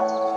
Bye.